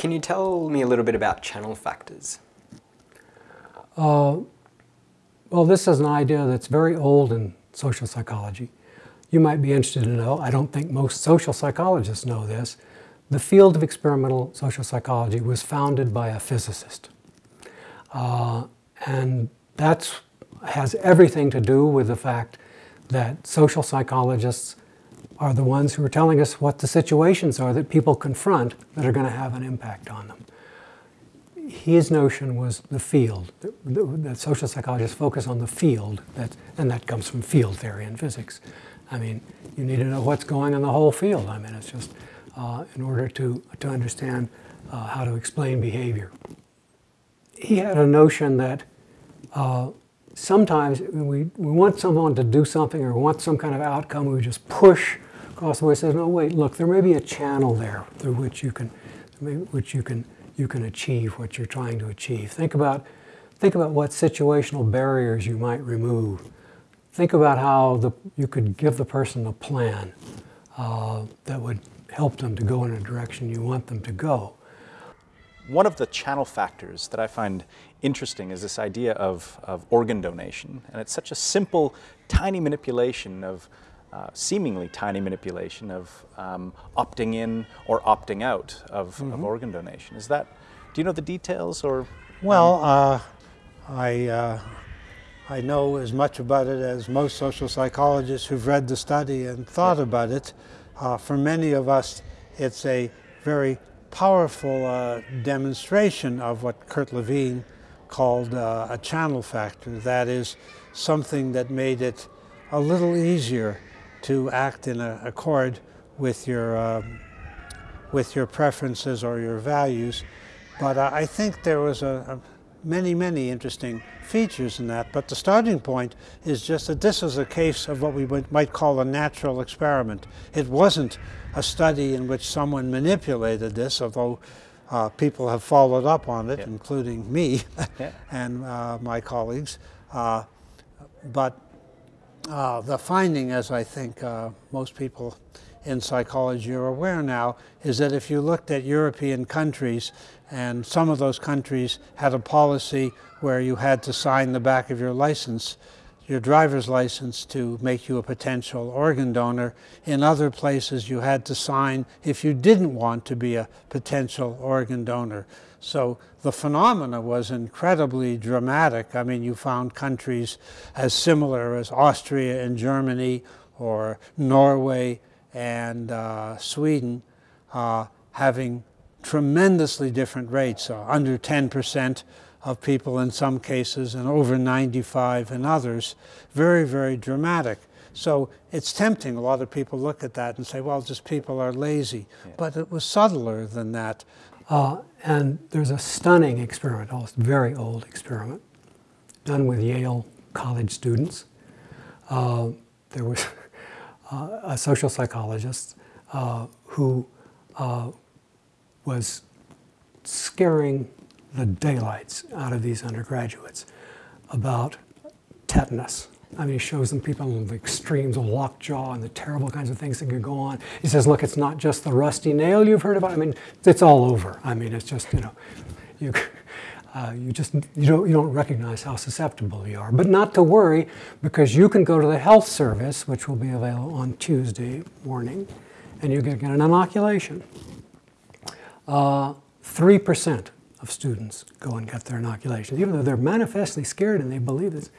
can you tell me a little bit about channel factors? Uh, well, this is an idea that's very old in social psychology. You might be interested to know, I don't think most social psychologists know this, the field of experimental social psychology was founded by a physicist. Uh, and that has everything to do with the fact that social psychologists are the ones who are telling us what the situations are that people confront that are going to have an impact on them. His notion was the field, that social psychologists focus on the field, that, and that comes from field theory in physics. I mean, you need to know what's going on in the whole field. I mean, it's just uh, in order to, to understand uh, how to explain behavior. He had a notion that uh, sometimes we, we want someone to do something or want some kind of outcome, we just push across the way. Says, no, wait, look, there may be a channel there through which you can, which you can, you can achieve what you're trying to achieve. Think about, think about what situational barriers you might remove think about how the, you could give the person a plan uh, that would help them to go in a direction you want them to go. One of the channel factors that I find interesting is this idea of, of organ donation. And it's such a simple, tiny manipulation of, uh, seemingly tiny manipulation of um, opting in or opting out of, mm -hmm. of, mm-hmm. organ donation. Is that, do you know the details or? Well, uh, I, uh, I know as much about it as most social psychologists who've read the study and thought about it. Uh, for many of us, it's a very powerful uh, demonstration of what Kurt Lewin called uh, a channel factor. That is something that made it a little easier to act in a, accord with your, um, with your preferences or your values. But uh, I think there was a, a many, many interesting features in that, but the starting point is just that this is a case of what we might call a natural experiment. It wasn't a study in which someone manipulated this, although uh, people have followed up on it, including me and uh, my colleagues. Uh, but uh, the finding, as I think uh, most people in psychology are aware now, is that if you looked at European countries and some of those countries had a policy where you had to sign the back of your license, your driver's license to make you a potential organ donor. In other places you had to sign if you didn't want to be a potential organ donor. So the phenomena was incredibly dramatic. I mean, you found countries as similar as Austria and Germany or Norway and uh, Sweden uh, having tremendously different rates, uh, under 10% of people in some cases and over 95 in others. Very, very dramatic. So it's tempting. A lot of people look at that and say, well, just people are lazy. Yeah. But it was subtler than that. Uh, and there's a stunning experiment, a very old experiment, done with Yale college students. Uh, there was uh, a social psychologist uh, who uh, was scaring the daylights out of these undergraduates about tetanus. I mean, he shows them people in the extremes of lockjaw and the terrible kinds of things that can go on. He says, look, it's not just the rusty nail you've heard about. I mean, it's all over. I mean, it's just, you know, you, uh, you just you don't, you don't recognize how susceptible you are. But not to worry, because you can go to the health service, which will be available on Tuesday morning, and you can get an inoculation. 3% uh, of students go and get their inoculations, even though they're manifestly scared and they believe this.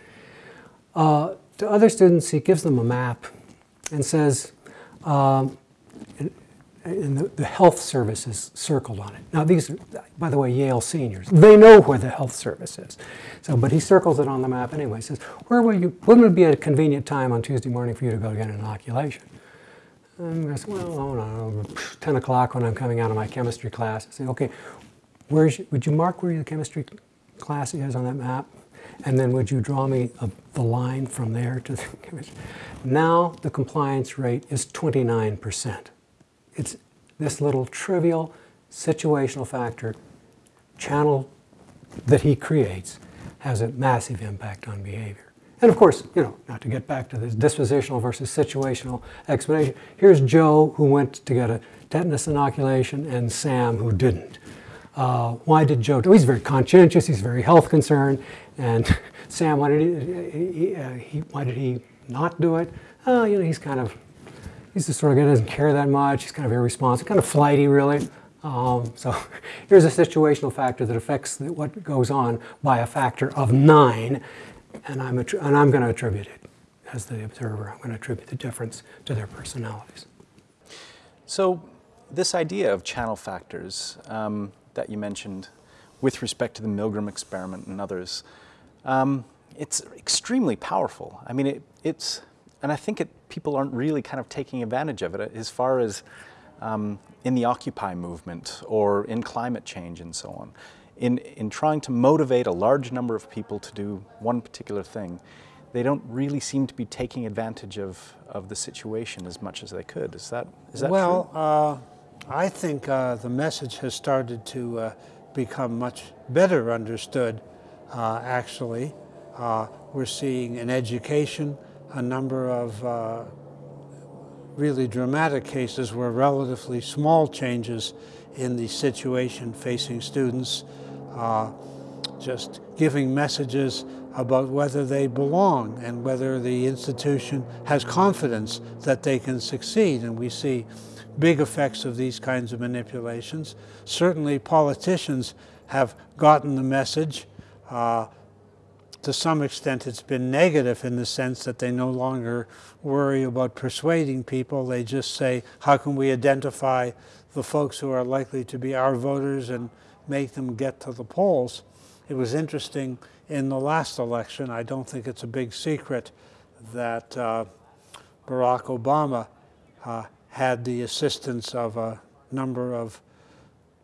Uh, to other students, he gives them a map and says, um, and the, the, health service is circled on it. Now these are, by the way, Yale seniors. They know where the health service is. So, but he circles it on the map anyway. He says, where will you, when would be a convenient time on Tuesday morning for you to go get an inoculation? And I said, well, don't know, 10 o'clock when I'm coming out of my chemistry class. I say, okay, where's, would you mark where your chemistry class is on that map? And then would you draw me a, the line from there to the chemistry? Now the compliance rate is 29%. It's this little trivial situational factor channel that he creates has a massive impact on behavior. And of course, you know, not to get back to this dispositional versus situational explanation, here's Joe who went to get a tetanus inoculation and Sam who didn't. Uh, why did Joe, oh, he's very conscientious, he's very health concerned, and Sam, why did he, uh, he, why did he not do it? Oh, you know, he's kind of, he's the sort of guy that doesn't care that much, he's kind of irresponsible, kind of flighty really. Um, so here's a situational factor that affects what goes on by a factor of nine, and I'm, and I'm going to attribute it as the observer. I'm going to attribute the difference to their personalities. So this idea of channel factors um, that you mentioned with respect to the Milgram experiment and others, um, it's extremely powerful. I mean, it, it's, and I think it, people aren't really kind of taking advantage of it as far as um, in the Occupy movement or in climate change and so on. In, in trying to motivate a large number of people to do one particular thing, they don't really seem to be taking advantage of, of the situation as much as they could. Is that, is that well, true? Well, uh, I think uh, the message has started to uh, become much better understood, uh, actually. Uh, we're seeing in education a number of uh, really dramatic cases where relatively small changes in the situation facing students, just giving messages about whether they belong and whether the institution has confidence that they can succeed. And we see big effects of these kinds of manipulations. Certainly politicians have gotten the message. Uh, to some extent it's been negative in the sense that they no longer worry about persuading people. They just say, how can we identify the folks who are likely to be our voters and make them get to the polls? It was interesting in the last election, I don't think it's a big secret that uh, Barack Obama uh, had the assistance of a number of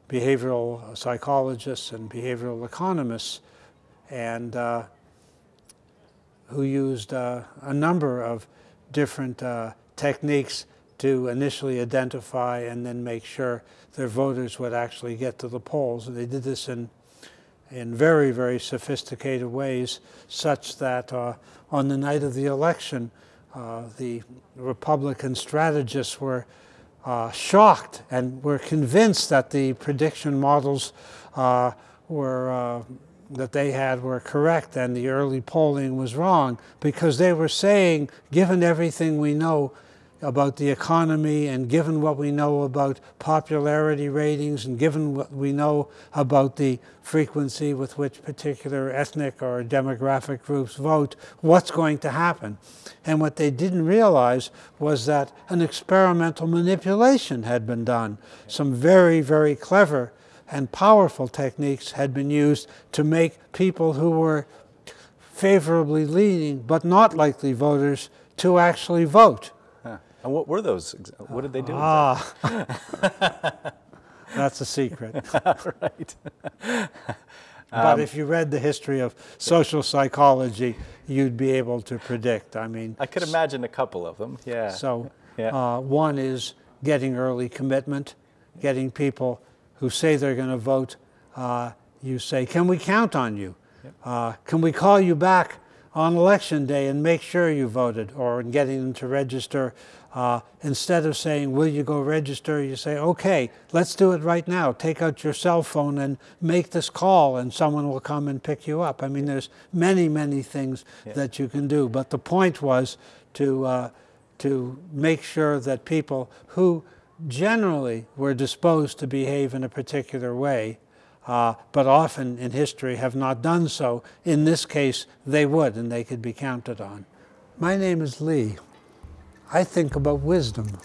behavioral psychologists and behavioral economists and uh, who used uh, a number of different uh, techniques to initially identify and then make sure their voters would actually get to the polls. And they did this in in very, very sophisticated ways, such that uh, on the night of the election, the Republican strategists were uh, shocked and were convinced that the prediction models uh, were uh, that they had were correct and the early polling was wrong because they were saying, given everything we know, about the economy and given what we know about popularity ratings and given what we know about the frequency with which particular ethnic or demographic groups vote, what's going to happen? And what they didn't realize was that an experimental manipulation had been done. Some very, very clever and powerful techniques had been used to make people who were favorably leaning but not likely voters to actually vote. And what were those? What did they do? Ah, that's a secret. right. but um, if you read the history of social psychology, you'd be able to predict. I mean, I could imagine a couple of them. Yeah. So, yeah. Uh, one is getting early commitment, getting people who say they're going to vote. Uh, you say, "Can we count on you? Yep. Uh, can we call you back on election day and make sure you voted?" Or in getting them to register uh, instead of saying, will you go register, you say, okay, let's do it right now. Take out your cell phone and make this call and someone will come and pick you up. I mean, there's many, many things yeah. that you can do. But the point was to, uh, to make sure that people who generally were disposed to behave in a particular way, uh, but often in history have not done so, in this case, they would and they could be counted on. My name is Lee. I think about wisdom.